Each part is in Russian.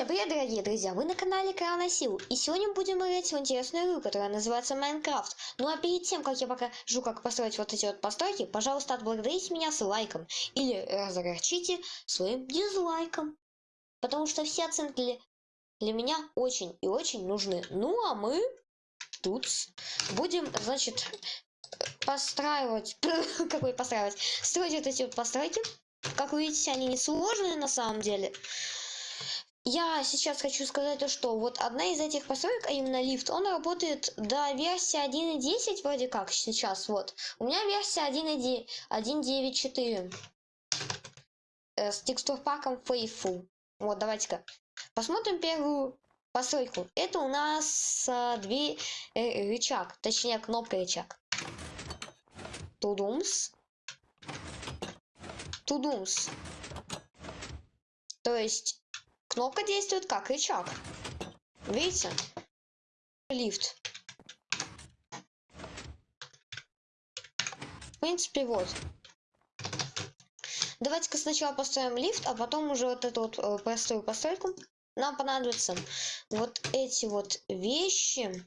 Всем привет, дорогие друзья! Вы на канале Крана Сил, и сегодня будем играть в интересную игру, которая называется Майнкрафт. Ну а перед тем, как я покажу, как построить вот эти вот постройки, пожалуйста, отблагодарите меня с лайком, или разогорчите своим дизлайком. Потому что все оценки для, для меня очень и очень нужны. Ну а мы тут будем, значит, постраивать, какой постраивать, строить вот эти вот постройки. Как вы видите, они не сложные на самом деле. Я сейчас хочу сказать то, что вот одна из этих построек, а именно лифт, он работает до версии 1.10 вроде как сейчас, вот. У меня версия 1.9.4 э, с текстурпаком Faithful. Вот, давайте-ка посмотрим первую постройку. Это у нас э, две э, рычаг, точнее кнопка рычаг. Тудумс. Тудумс. То есть Кнопка действует как рычаг. Видите? Лифт. В принципе, вот. Давайте-ка сначала построим лифт, а потом уже вот эту вот э, простую постройку. Нам понадобятся вот эти вот вещи.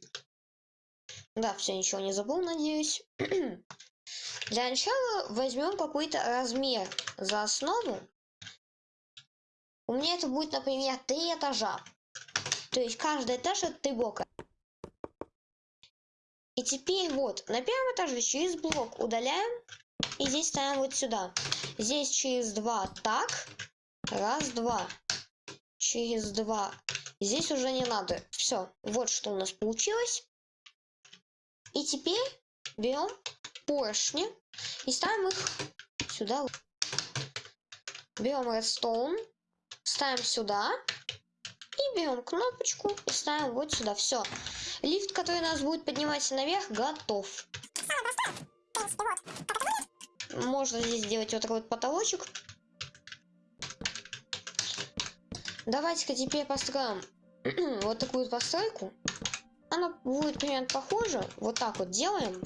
Да, все, ничего не забыл, надеюсь. Для начала возьмем какой-то размер за основу. У меня это будет, например, три этажа. То есть каждый этаж это три блока. И теперь вот, на первом этаже через блок удаляем. И здесь ставим вот сюда. Здесь через два так. Раз, два. Через два. Здесь уже не надо. Все. Вот что у нас получилось. И теперь берем поршни и ставим их сюда. Берем redstone ставим сюда и берем кнопочку и ставим вот сюда. Все. Лифт, который нас будет подниматься наверх, готов. Можно здесь сделать вот такой вот потолочек. Давайте-ка теперь построим вот такую постройку. Она будет примерно похожа. Вот так вот делаем.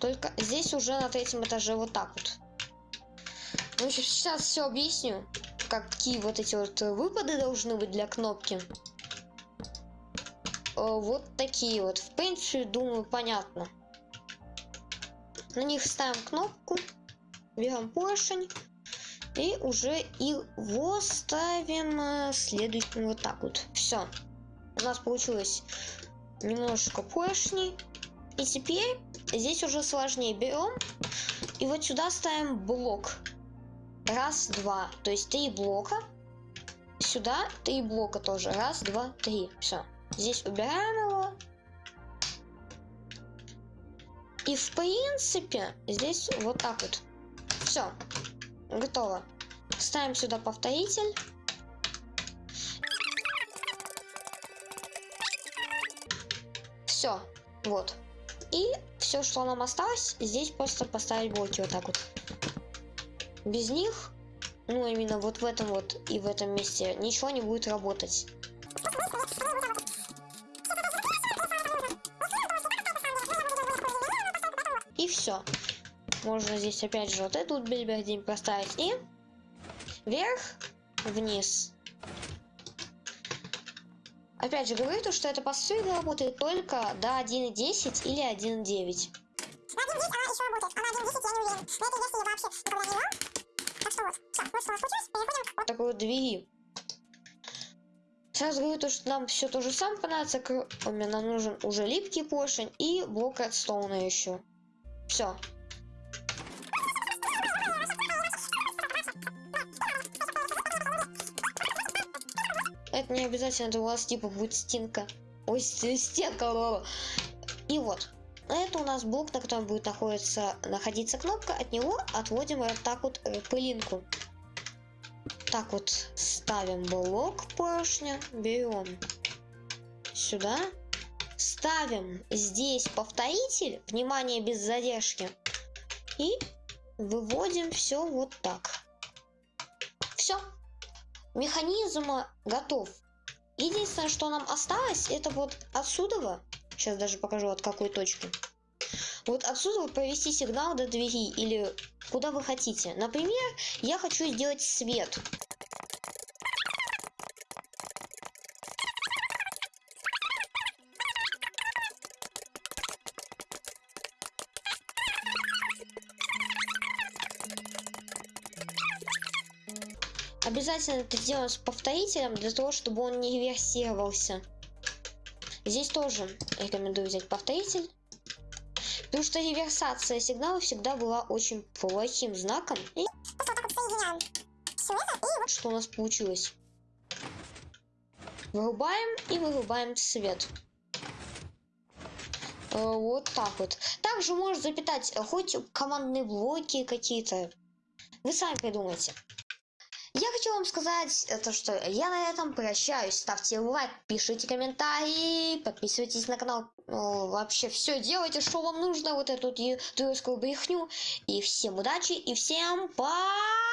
Только здесь уже на третьем этаже вот так вот. Ну, сейчас все объясню, какие вот эти вот выпады должны быть для кнопки. Э, вот такие вот. В принципе, думаю, понятно. На них ставим кнопку, берем поршень и уже его ставим э, следующим вот так вот. Все. У нас получилось немножко поршней. И теперь здесь уже сложнее берем и вот сюда ставим блок Раз, два. То есть три блока. Сюда три блока тоже. Раз, два, три. Все. Здесь убираем его. И в принципе, здесь вот так вот. Все. Готово. Ставим сюда повторитель. Все. Вот. И все, что нам осталось, здесь просто поставить блоки вот так вот. Без них, ну именно вот в этом вот и в этом месте, ничего не будет работать. И все. Можно здесь опять же вот эту вот бельбердин поставить и вверх, вниз. Опять же говорю, то, что эта посылка работает только до 1.10 или 1.9. 1.10 она еще работает, а на 1.10 я не уверен. Но это если я вообще никогда не играл, такой вот двери. Сразу говорю то, что нам все то же самое понадобится, кроме нам нужен уже липкий поршень и блок редстоуна еще. Все. Это не обязательно, это у вас типа будет стенка. Ой, стенка. И вот. Это у нас блок, на котором будет находиться, находиться кнопка. От него отводим вот так вот э, пылинку. Так вот ставим блок поршня, берем сюда, ставим здесь повторитель, внимание без задержки, и выводим все вот так. Все, механизм готов. Единственное, что нам осталось, это вот отсюда Сейчас даже покажу от какой точки. Вот отсюда провести сигнал до двери или куда вы хотите. Например, я хочу сделать свет. Обязательно это делаем с повторителем, для того, чтобы он не реверсировался. Здесь тоже рекомендую взять повторитель. Потому что реверсация сигнала всегда была очень плохим знаком. И что у нас получилось? Вырубаем и вырубаем свет. Э, Вот так вот. Также можно запитать э, хоть командные блоки какие-то. Вы сами придумайте. Я хочу вам сказать, э, то, что я на этом прощаюсь. Ставьте лайк, пишите комментарии, подписывайтесь на канал. Э, Вообще все делайте, что вам нужно, вот эту ютубовскую брехню. И всем удачи, и всем пока!